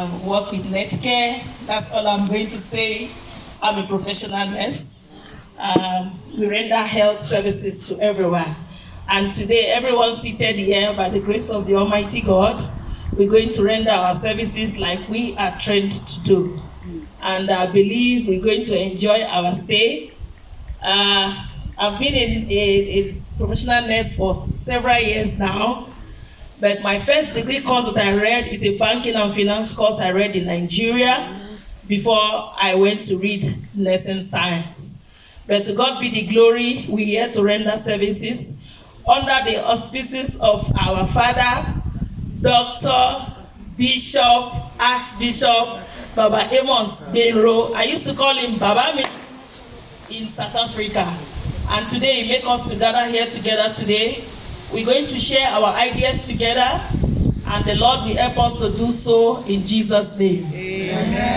um, work with Netcare. That's all I'm going to say. I'm a professional nurse. Um, we render health services to everyone. And today, everyone seated here, by the grace of the Almighty God, we're going to render our services like we are trained to do. And I believe we're going to enjoy our stay. Uh, I've been in a, a professional nurse for several years now. But my first degree course that I read is a banking and finance course I read in Nigeria before I went to read nursing science. But to God be the glory, we're here to render services under the auspices of our father, Dr. Bishop, Archbishop, Baba Amos Benro. I used to call him Baba Me in South Africa. And today he make us to gather here together today. We're going to share our ideas together, and the Lord will help us to do so in Jesus' name. Amen.